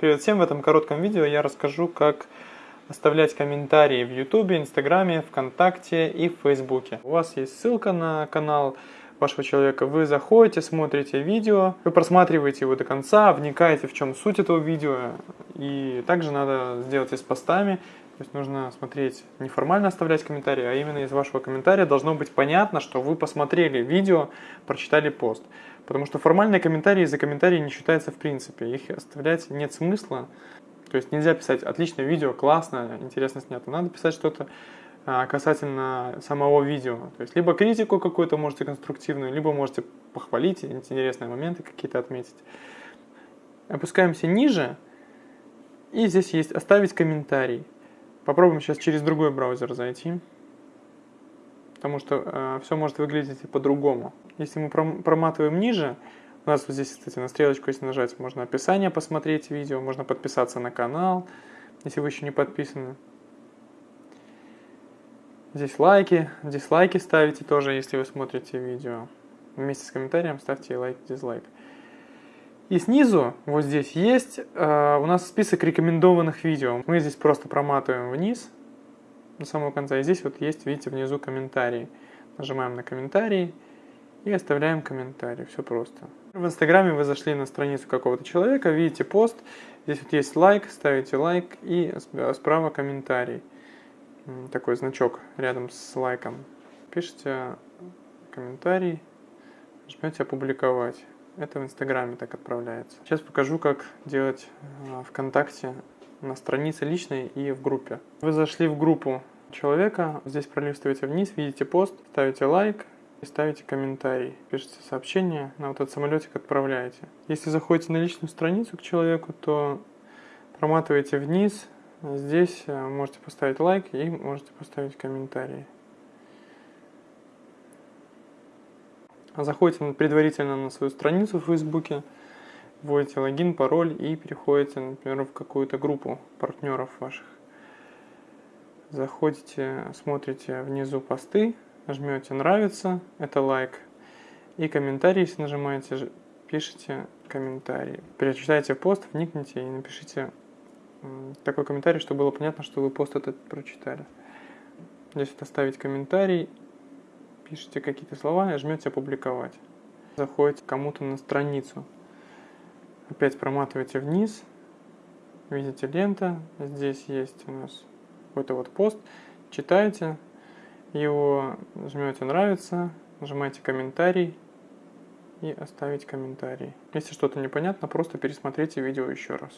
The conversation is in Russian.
Привет всем! В этом коротком видео я расскажу, как оставлять комментарии в YouTube, Инстаграме, ВКонтакте и в Фейсбуке. У вас есть ссылка на канал вашего человека, вы заходите, смотрите видео, вы просматриваете его до конца, вникаете в чем суть этого видео, и также надо сделать и с постами, то есть нужно смотреть, неформально оставлять комментарии, а именно из вашего комментария должно быть понятно, что вы посмотрели видео, прочитали пост. Потому что формальные комментарии за комментарии не считаются в принципе, их оставлять нет смысла. То есть нельзя писать «отличное видео, классно, интересно снято». Надо писать что-то а, касательно самого видео. То есть либо критику какую-то можете конструктивную, либо можете похвалить, интересные моменты какие-то отметить. Опускаемся ниже, и здесь есть «оставить комментарий». Попробуем сейчас через другой браузер зайти, потому что э, все может выглядеть по-другому. Если мы проматываем ниже, у нас вот здесь, кстати, на стрелочку, если нажать, можно описание посмотреть видео, можно подписаться на канал, если вы еще не подписаны. Здесь лайки, дизлайки ставите тоже, если вы смотрите видео. Вместе с комментарием ставьте лайк, дизлайк. И снизу, вот здесь есть э, у нас список рекомендованных видео. Мы здесь просто проматываем вниз до самого конца. И здесь вот есть, видите, внизу комментарии. Нажимаем на комментарии и оставляем комментарий. Все просто. В Инстаграме вы зашли на страницу какого-то человека, видите пост. Здесь вот есть лайк, ставите лайк и справа комментарий. Такой значок рядом с лайком. Пишите комментарий, жмете опубликовать. Это в Инстаграме так отправляется. Сейчас покажу, как делать э, ВКонтакте на странице личной и в группе. Вы зашли в группу человека, здесь пролистываете вниз, видите пост, ставите лайк и ставите комментарий. Пишите сообщение, на вот этот самолетик отправляете. Если заходите на личную страницу к человеку, то проматываете вниз, здесь э, можете поставить лайк и можете поставить комментарий. Заходите предварительно на свою страницу в Фейсбуке, вводите логин, пароль и переходите, например, в какую-то группу партнеров ваших. Заходите, смотрите внизу посты, жмете «Нравится», это лайк, и комментарий, если нажимаете, пишите комментарий. Перечитайте пост, вникните и напишите такой комментарий, чтобы было понятно, что вы пост этот прочитали. Здесь вот оставить комментарий пишите какие-то слова и жмете «Опубликовать». Заходите кому-то на страницу. Опять проматываете вниз. Видите лента. Здесь есть у нас какой-то вот пост. Читаете его, жмете «Нравится», нажимаете «Комментарий» и оставить комментарий. Если что-то непонятно, просто пересмотрите видео еще раз.